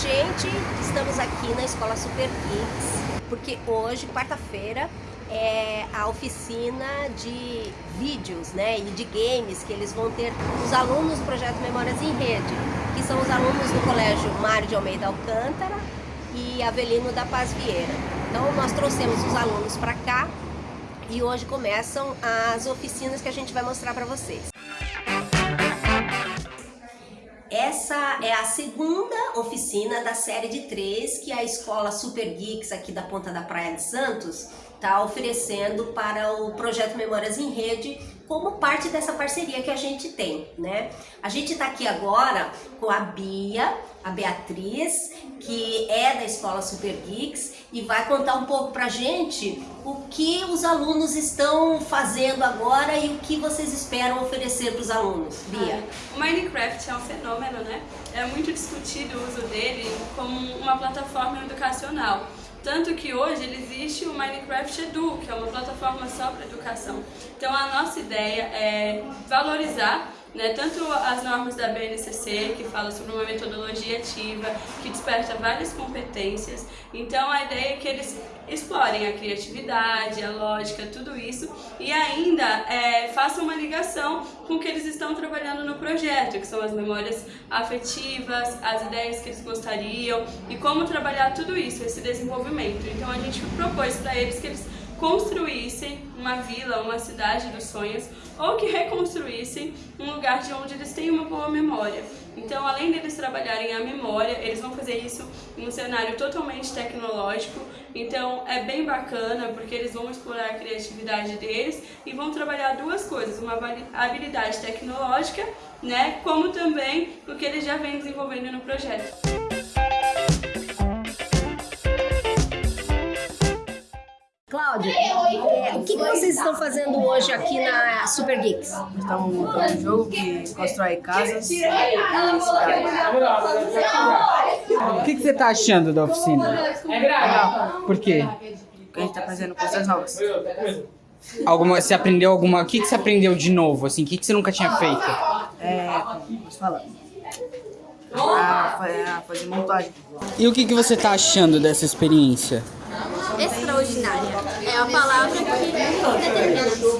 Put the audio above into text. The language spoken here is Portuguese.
gente, estamos aqui na Escola Super Kids, porque hoje, quarta-feira, é a oficina de vídeos né, e de games que eles vão ter os alunos do projeto Memórias em Rede, que são os alunos do Colégio Mário de Almeida Alcântara e Avelino da Paz Vieira. Então nós trouxemos os alunos para cá e hoje começam as oficinas que a gente vai mostrar para vocês. Essa é a segunda oficina da série de três que a escola Super Geeks aqui da Ponta da Praia de Santos está oferecendo para o projeto Memórias em Rede como parte dessa parceria que a gente tem, né? A gente está aqui agora com a Bia, a Beatriz, que é da Escola Super Geeks e vai contar um pouco pra gente o que os alunos estão fazendo agora e o que vocês esperam oferecer para os alunos. Bia. O Minecraft é um fenômeno, né? É muito discutido o uso dele como uma plataforma educacional. Tanto que hoje existe o Minecraft Edu, que é uma plataforma só para educação. Então a nossa ideia é valorizar né, tanto as normas da BNCC, que fala sobre uma metodologia ativa, que desperta várias competências. Então a ideia é que eles explorem a criatividade, a lógica, tudo isso, e ainda é, façam uma ligação com o que eles estão trabalhando no projeto, que são as memórias afetivas, as ideias que eles gostariam, e como trabalhar tudo isso, esse desenvolvimento. Então a gente propôs para eles que eles construíssem uma vila, uma cidade dos sonhos, ou que reconstruíssem um lugar de onde eles têm uma boa memória. Então, além deles trabalharem a memória, eles vão fazer isso em um cenário totalmente tecnológico. Então, é bem bacana, porque eles vão explorar a criatividade deles e vão trabalhar duas coisas, uma habilidade tecnológica, né, como também o que eles já vêm desenvolvendo no projeto. Cláudio, é, o que, que, vocês estão fazendo hoje aqui na Super Geeks? Estamos montando um jogo que constrói casas O que, que você está achando da oficina? Legal. Por quê? Porque a gente está fazendo coisas novas. Alguma, você aprendeu alguma... O que, que você aprendeu de novo? Assim, o que, que você nunca tinha feito? É... Posso falar? A, a fazer montagem. E o que, que você está achando dessa experiência? extraordinária. É a palavra que determina.